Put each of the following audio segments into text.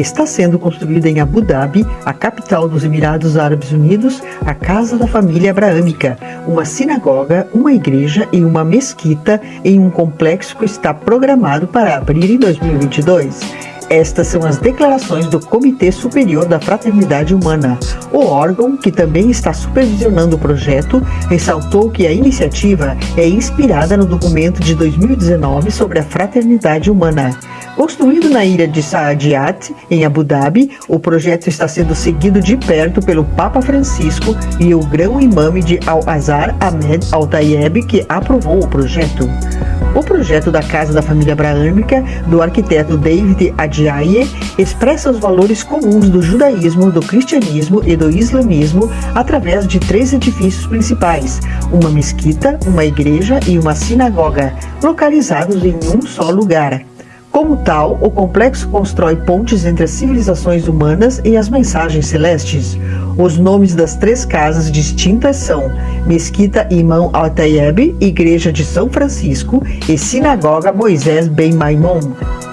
está sendo construída em Abu Dhabi, a capital dos Emirados Árabes Unidos, a Casa da Família Abraâmica, uma sinagoga, uma igreja e uma mesquita em um complexo que está programado para abrir em 2022. Estas são as declarações do Comitê Superior da Fraternidade Humana. O órgão, que também está supervisionando o projeto, ressaltou que a iniciativa é inspirada no documento de 2019 sobre a fraternidade humana. Construído na ilha de Saadiat, em Abu Dhabi, o projeto está sendo seguido de perto pelo Papa Francisco e o grão-imame de Al-Azhar Ahmed Al-Tayeb, que aprovou o projeto. O projeto da Casa da Família Abraâmica, do arquiteto David Adjaye, expressa os valores comuns do judaísmo, do cristianismo e do islamismo através de três edifícios principais: uma mesquita, uma igreja e uma sinagoga, localizados em um só lugar. Como tal, o complexo constrói pontes entre as civilizações humanas e as mensagens celestes. Os nomes das três casas distintas são Mesquita Imam Al-Tayyib, Igreja de São Francisco e Sinagoga Moisés Ben Maimon.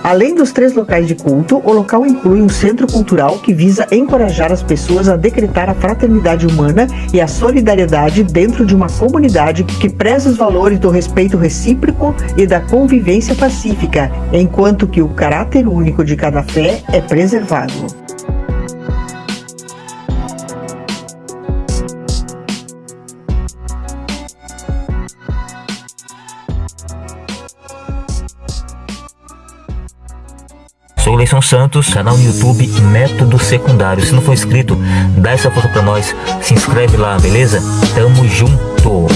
Além dos três locais de culto, o local inclui um centro cultural que visa encorajar as pessoas a decretar a fraternidade humana e a solidariedade dentro de uma comunidade que preza os valores do respeito recíproco e da convivência pacífica, enquanto que o caráter único de cada fé é preservado. Sou Leison Santos, canal no YouTube Método Secundário. Se não for inscrito, dá essa força pra nós, se inscreve lá, beleza? Tamo junto!